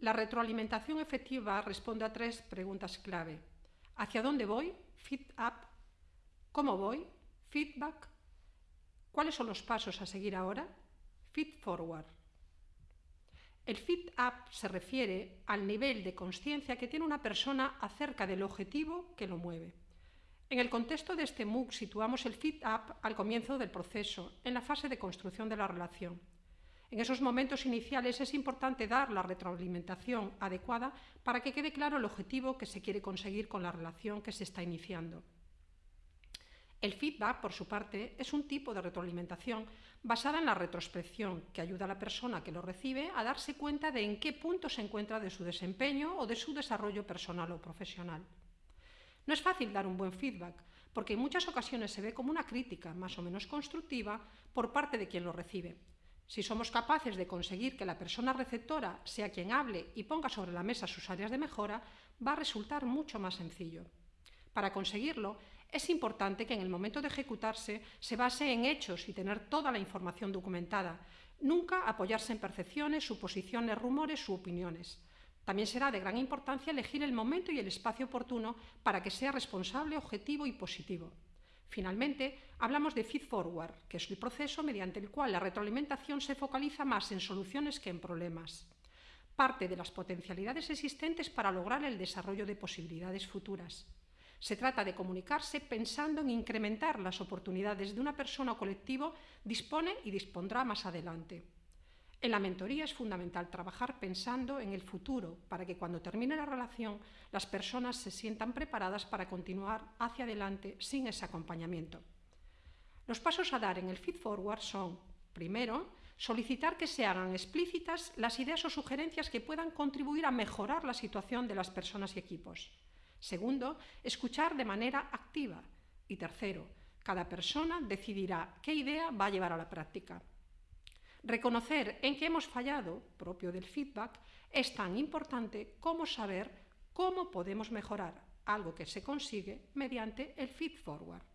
La retroalimentación efectiva responde a tres preguntas clave. ¿Hacia dónde voy? Feed up. ¿Cómo voy? Feedback. ¿Cuáles son los pasos a seguir ahora? Feed forward. El feed up se refiere al nivel de conciencia que tiene una persona acerca del objetivo que lo mueve. En el contexto de este MOOC situamos el feed up al comienzo del proceso, en la fase de construcción de la relación. En esos momentos iniciales es importante dar la retroalimentación adecuada para que quede claro el objetivo que se quiere conseguir con la relación que se está iniciando. El feedback, por su parte, es un tipo de retroalimentación basada en la retrospección que ayuda a la persona que lo recibe a darse cuenta de en qué punto se encuentra de su desempeño o de su desarrollo personal o profesional. No es fácil dar un buen feedback, porque en muchas ocasiones se ve como una crítica más o menos constructiva por parte de quien lo recibe. Si somos capaces de conseguir que la persona receptora sea quien hable y ponga sobre la mesa sus áreas de mejora, va a resultar mucho más sencillo. Para conseguirlo, es importante que en el momento de ejecutarse se base en hechos y tener toda la información documentada, nunca apoyarse en percepciones, suposiciones, rumores u opiniones. También será de gran importancia elegir el momento y el espacio oportuno para que sea responsable, objetivo y positivo. Finalmente, hablamos de feed forward, que es el proceso mediante el cual la retroalimentación se focaliza más en soluciones que en problemas. Parte de las potencialidades existentes para lograr el desarrollo de posibilidades futuras. Se trata de comunicarse pensando en incrementar las oportunidades de una persona o colectivo dispone y dispondrá más adelante. En la mentoría es fundamental trabajar pensando en el futuro para que cuando termine la relación las personas se sientan preparadas para continuar hacia adelante sin ese acompañamiento. Los pasos a dar en el feed forward son, primero, solicitar que se hagan explícitas las ideas o sugerencias que puedan contribuir a mejorar la situación de las personas y equipos. Segundo, escuchar de manera activa. Y tercero, cada persona decidirá qué idea va a llevar a la práctica. Reconocer en qué hemos fallado, propio del feedback, es tan importante como saber cómo podemos mejorar, algo que se consigue mediante el feed forward.